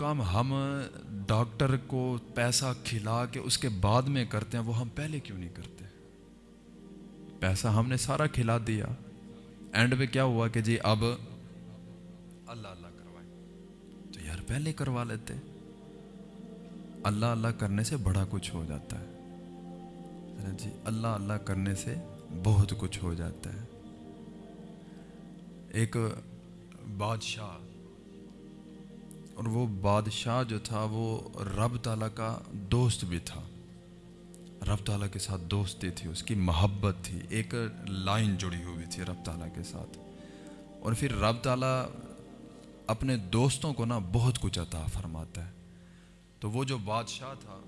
کام ہم ڈاکٹر کو پیسہ کھلا کے اس کے بعد میں کرتے ہیں، وہ ہم پہلے کیوں نہیں کرتے؟ پیسہ ہم نے سارا کھلا دیا۔ اینڈ پہ کیا ہوا کہ جی اب اللہ اللہ کروائے۔ تو یار پہلے کروا لیتے۔ اللہ اللہ کرنے سے بڑا کچھ ہو جاتا ہے۔ جی اللہ اللہ کرنے سے بہت کچھ ہو جاتا ہے۔ ایک بادشاہ اور وہ بادشاہ جو تھا وہ رب تعالیٰ کا دوست بھی تھا۔ رب تعالیٰ کے ساتھ دوستی تھی، اس کی محبت تھی، ایک لائن جڑی ہوئی تھی رب تعالیٰ کے ساتھ۔ اور پھر رب تعالیٰ اپنے دوستوں کو نا بہت کچھ عطا فرماتا ہے۔ تو وہ جو بادشاہ تھا،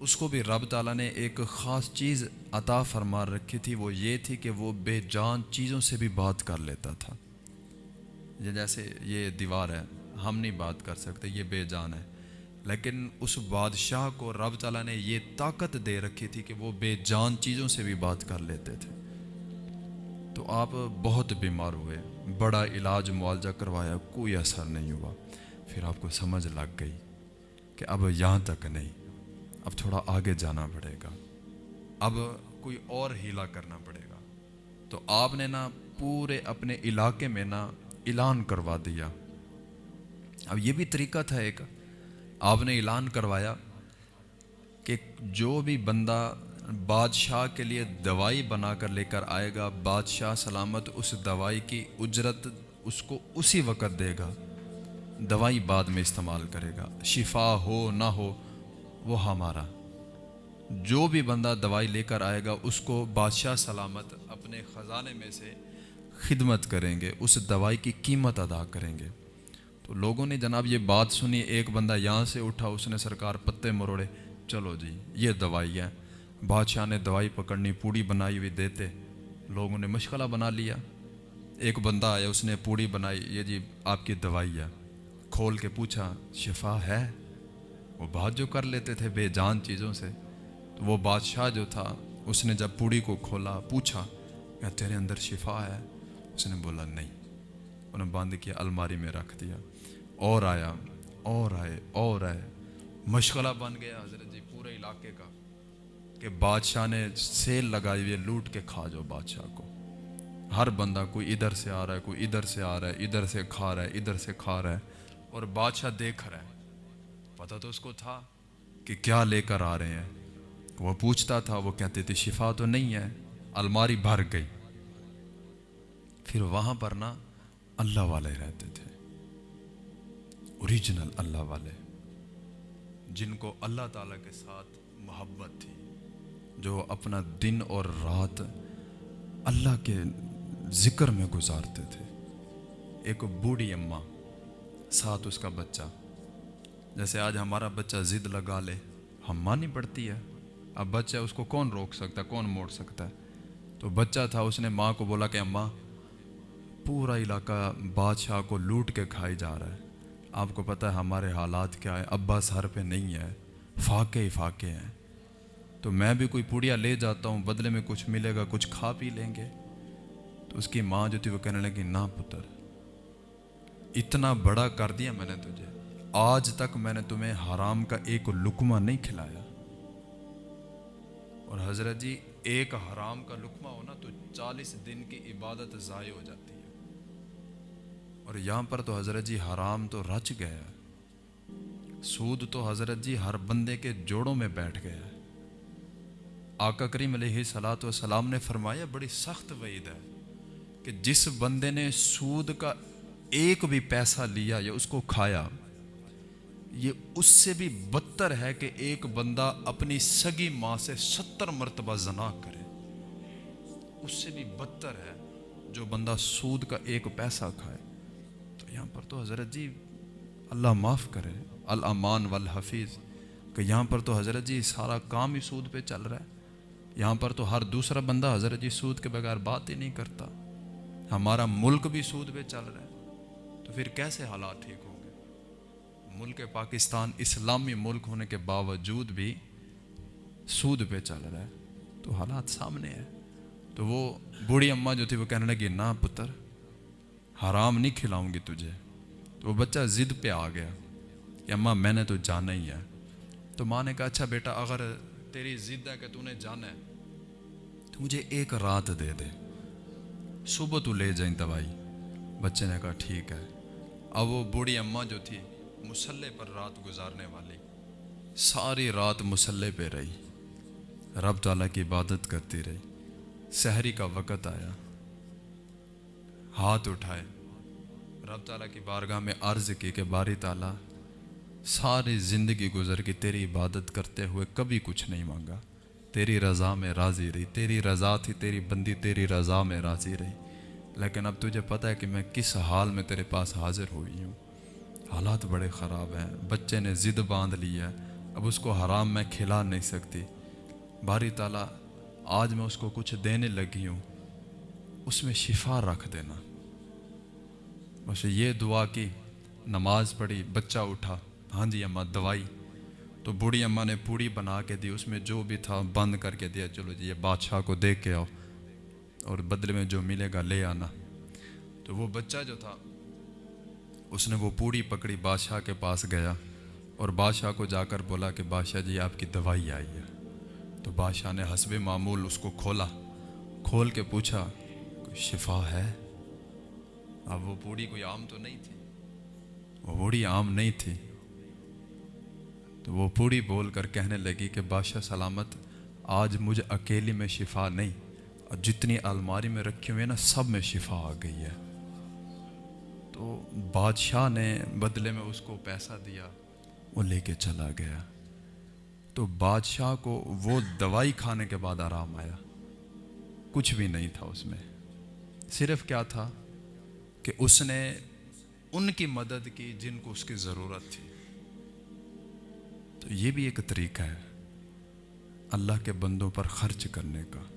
اس کو بھی رب تعالیٰ نے ایک خاص چیز عطا فرما رکھی تھی۔ وہ یہ تھی کہ وہ بے جان چیزوں سے بھی بات کر لیتا تھا۔ جیسے یہ دیوار ہے ہم نہیں بات کر سکتے، یہ بے جان ہے۔ لیکن اس بادشاہ کو رب تعالیٰ نے یہ طاقت دے رکھی تھی کہ وہ بے جان چیزوں سے بھی بات کر لیتے تھے۔ تو آپ بہت بیمار ہوئے، بڑا علاج معالجہ کروایا، کوئی اثر نہیں ہوا۔ پھر آپ کو سمجھ لگ گئی کہ اب یہاں تک نہیں، اب تھوڑا آگے جانا پڑے گا۔ اب کوئی اور ہیلا کرنا پڑے گا۔ تو آپ نے نا پورے اپنے علاقے میں نا اعلان کروا دیا۔ اب یہ بھی طریقہ تھا ایک۔ آپ نے اعلان کروایا کہ جو بھی بندہ بادشاہ کے لیے دوائی بنا کر لے کر آئے گا، بادشاہ سلامت اس دوائی کی اجرت اس کو اسی وقت دے گا۔ دوائی بعد میں استعمال کرے گا۔ شفا ہو نہ ہو، وہ ہمارا۔ جو بھی بندہ دوائی لے کر آئے گا، اس کو بادشاہ سلامت اپنے خزانے میں سے خدمت کریں گے، اس دوائی کی قیمت ادا کریں گے۔ تو لوگوں نے جناب یہ بات سنی، ایک بندہ یہاں سے اٹھا، اس نے سرکار پتے مروڑے، چلو جی یہ دوائی ہے۔ بادشاہ نے دوائی پکڑنی، پوڑی بنائی ہوئی دیتے، لوگوں نے مشغلہ بنا لیا۔ ایک بندہ آیا، اس نے پوڑی بنائی، یہ جی آپ کی دوائی ہے۔ کھول کے پوچھا، شفا ہے؟ وہ بات جو کر لیتے تھے بے جان چیزوں سے، تو وہ بادشاہ جو تھا، اس نے جب پوڑی کو کھولا، پوچھا کیا تیرے اندر شفا ہے؟ اس نے بولا، نہیں۔ انہوں نے بند کیا الماری میں رکھ دیا۔ اور آیا، اور آئے اور آئے۔ مشغلہ بن گیا حضرت جی پورے علاقے کا کہ بادشاہ نے سیل لگائی ہوئی لوٹ کے کھا جو بادشاہ کو۔ ہر بندہ کوئی ادھر سے آ رہا ہے، کوئی ادھر سے آ رہا ہے، ادھر سے کھا رہا ہے، ادھر سے کھا رہا ہے اور بادشاہ دیکھ رہا ہے۔ پتہ تو اس کو تھا کہ کیا لے کر آ رہے ہیں۔ وہ پوچھتا تھا، وہ کہتے تھے، شفا تو نہیں ہے، الماری بھر گئی۔ پھر وہاں پر نا اللہ والے رہتے تھے۔ اوریجنل اللہ والے، جن کو اللہ تعالیٰ کے ساتھ محبت تھی، جو اپنا دن اور رات اللہ کے ذکر میں گزارتے تھے۔ ایک بوڑھی اماں، ساتھ اس کا بچہ۔ جیسے آج ہمارا بچہ ضد لگا لے، ہم مانی پڑتی ہے۔ اب بچہ اس کو کون روک سکتا ہے کون موڑ سکتا ہے؟ تو بچہ تھا، اس نے ماں کو بولا کہ اماں، پورا علاقہ بادشاہ کو لوٹ کے کھائی جا رہا ہے۔ آپ کو پتہ ہے ہمارے حالات کیا ہے ابا سر پہ نہیں ہے، فاقے ہی فاقے ہیں۔ تو میں بھی کوئی پوڑیا لے جاتا ہوں، بدلے میں کچھ ملے گا، کچھ کھا پی لیں گے۔ تو اس کی ماں جو تھی وہ کہنے لگی، نہ پتر، اتنا بڑا کر دیا میں نے تجھے۔ آج تک میں نے تمہیں حرام کا ایک لکمہ نہیں کھلایا۔ اور حضرت جی ایک حرام کا لکمہ ہونا تو چالیس دن کی عبادت ضائع ہو جاتی۔ ہے اور یہاں پر تو حضرت جی حرام تو رچ گیا سود تو حضرت جی ہر بندے کے جوڑوں میں بیٹھ گیا۔ آقا کریم علیہ سلاۃ وسلام نے فرمایا، بڑی سخت وعید ہے کہ جس بندے نے سود کا ایک بھی پیسہ لیا یا اس کو کھایا، یہ اس سے بھی بدتر ہے کہ ایک بندہ اپنی سگی ماں سے ستر مرتبہ زنا کرے۔ اس سے بھی بدتر ہے جو بندہ سود کا ایک پیسہ کھائے۔ یہاں پر تو حضرت جی اللہ معاف کرے الامان والحفیظ۔ کہ یہاں پر تو حضرت جی سارا کام ہی سود پہ چل رہا ہے۔ یہاں پر تو ہر دوسرا بندہ حضرت جی سود کے بغیر بات ہی نہیں کرتا۔ ہمارا ملک بھی سود پہ چل رہا ہے۔ تو پھر کیسے حالات ٹھیک ہوں گے؟ ملک پاکستان اسلامی ملک ہونے کے باوجود بھی سود پہ چل رہا ہے۔ تو حالات سامنے ہے تو وہ بوڑھی اماں جو تھی وہ کہنے لگی نہ پتر حرام نہیں کھلاؤں گی تجھے۔ تو وہ بچہ ضد پہ آ گیا۔ کہ اماں، میں نے تو جانا ہی ہے۔ تو ماں نے کہا اچھا بیٹا، اگر تیری ضد ہے کہ تو نے جانا ہے، تو مجھے ایک رات دے دے۔ صبح تو لے جائیں دوائی۔ بچے نے کہا، ٹھیک ہے۔ اب وہ بوڑھی اماں جو تھی، مسلح پر رات گزارنے والی۔ ساری رات مسلح پہ رہی۔ رب تعالیٰ کی عبادت کرتی رہی۔ سحری کا وقت آیا۔ ہاتھ اٹھائے۔ رب تعالیٰ کی بارگاہ میں عرض کی کہ باری تعالیٰ، ساری زندگی گزر کی تیری عبادت کرتے ہوئے کبھی کچھ نہیں مانگا۔ تیری رضا میں راضی رہی، تیری رضا تھی، تیری بندی تیری رضا میں راضی رہی۔ لیکن اب تجھے پتہ ہے کہ میں کس حال میں تیرے پاس حاضر ہوئی ہوں۔ حالات بڑے خراب ہیں، بچے نے ضد باندھ لی ہے، اب اس کو حرام میں کھلا نہیں سکتی۔ باری تعالیٰ، آج میں اس کو کچھ دینے لگی ہوں۔ اس میں شفا رکھ دینا۔ بس یہ دعا کی، نماز پڑھی، بچہ اٹھا ہاں جی اماں، دوائی۔ تو بوڑھی اماں نے پوڑی بنا کے دی، اس میں جو بھی تھا بند کر کے دیا، چلو جی یہ بادشاہ کو دیکھ کے آؤ اور بدلے میں جو ملے گا لے آنا۔ تو وہ بچہ جو تھا، اس نے وہ پوڑی پکڑی، بادشاہ کے پاس گیا اور بادشاہ کو جا کر بولا کہ بادشاہ جی آپ کی دوائی آئی ہے۔ تو بادشاہ نے حسب معمول اس کو کھولا، کھول کے پوچھا شفا ہے؟ اب وہ پوڑی کوئی عام تو نہیں تھی۔ وہ پوڑی عام نہیں تھی۔ تو وہ پوڑی بول کر کہنے لگی کہ بادشاہ سلامت آج مجھے اکیلی میں شفا نہیں اور جتنی الماری میں رکھی ہوئی ہے نا سب میں شفا آ گئی ہے۔ تو بادشاہ نے بدلے میں اس کو پیسہ دیا وہ لے کے چلا گیا۔ تو بادشاہ کو وہ دوائی کھانے کے بعد آرام آیا۔ کچھ بھی نہیں تھا اس میں۔ صرف کیا تھا؟ کہ اس نے ان کی مدد کی جن کو اس کی ضرورت تھی۔ تو یہ بھی ایک طریقہ ہے اللہ کے بندوں پر خرچ کرنے کا۔